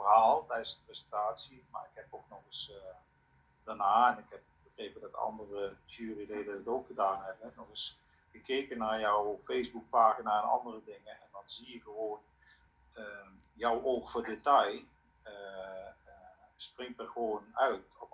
verhaal tijdens de presentatie, maar ik heb ook nog eens uh, daarna, en ik heb begrepen dat andere juryleden het ook gedaan hebben, nog eens gekeken naar jouw Facebookpagina en andere dingen. En dan zie je gewoon uh, jouw oog voor detail eh, springt er gewoon uit op.